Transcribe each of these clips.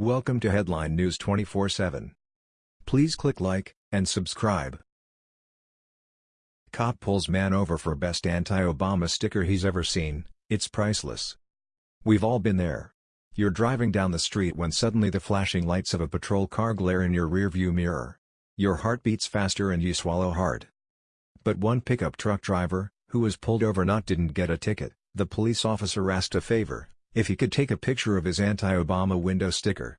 Welcome to Headline News 24/7. Please click like and subscribe. Cop pulls man over for best anti-Obama sticker he's ever seen. It's priceless. We've all been there. You're driving down the street when suddenly the flashing lights of a patrol car glare in your rearview mirror. Your heart beats faster and you swallow hard. But one pickup truck driver, who was pulled over not didn't get a ticket. The police officer asked a favor, if he could take a picture of his anti-Obama window sticker.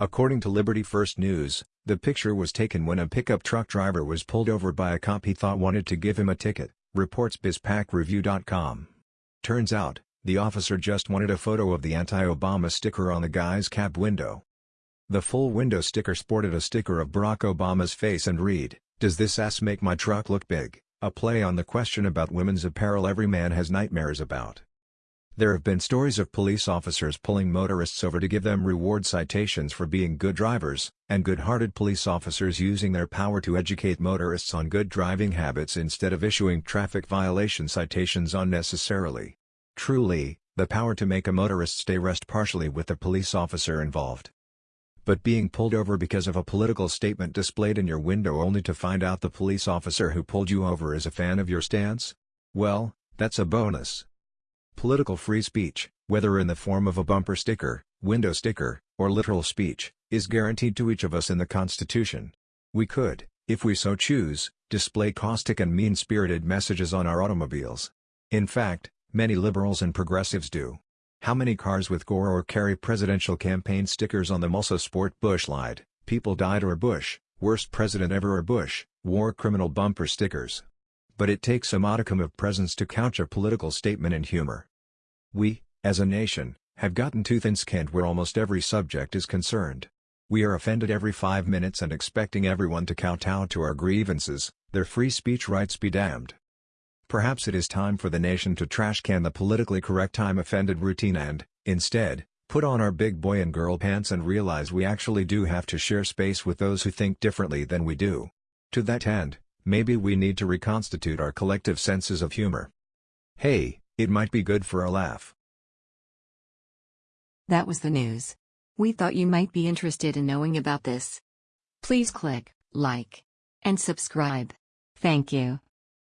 According to Liberty First News, the picture was taken when a pickup truck driver was pulled over by a cop he thought wanted to give him a ticket, reports BizPacReview.com. Turns out, the officer just wanted a photo of the anti-Obama sticker on the guy's cab window. The full window sticker sported a sticker of Barack Obama's face and read, Does this ass make my truck look big? A play on the question about women's apparel every man has nightmares about. There have been stories of police officers pulling motorists over to give them reward citations for being good drivers, and good-hearted police officers using their power to educate motorists on good driving habits instead of issuing traffic violation citations unnecessarily. Truly, the power to make a motorist stay rest partially with the police officer involved. But being pulled over because of a political statement displayed in your window only to find out the police officer who pulled you over is a fan of your stance? Well, that's a bonus. Political free speech, whether in the form of a bumper sticker, window sticker, or literal speech, is guaranteed to each of us in the Constitution. We could, if we so choose, display caustic and mean-spirited messages on our automobiles. In fact, many liberals and progressives do. How many cars with Gore or Kerry presidential campaign stickers on them also sport Bush lied, people died or Bush, worst president ever or Bush, war criminal bumper stickers. But it takes a modicum of presence to couch a political statement in humor. We, as a nation, have gotten too thin-skinned where almost every subject is concerned. We are offended every five minutes and expecting everyone to kowtow to our grievances, their free speech rights be damned. Perhaps it is time for the nation to trash can the politically correct time-offended routine and, instead, put on our big boy and girl pants and realize we actually do have to share space with those who think differently than we do. To that end, maybe we need to reconstitute our collective senses of humor. Hey, it might be good for a laugh. That was the news. We thought you might be interested in knowing about this. Please click like and subscribe. Thank you.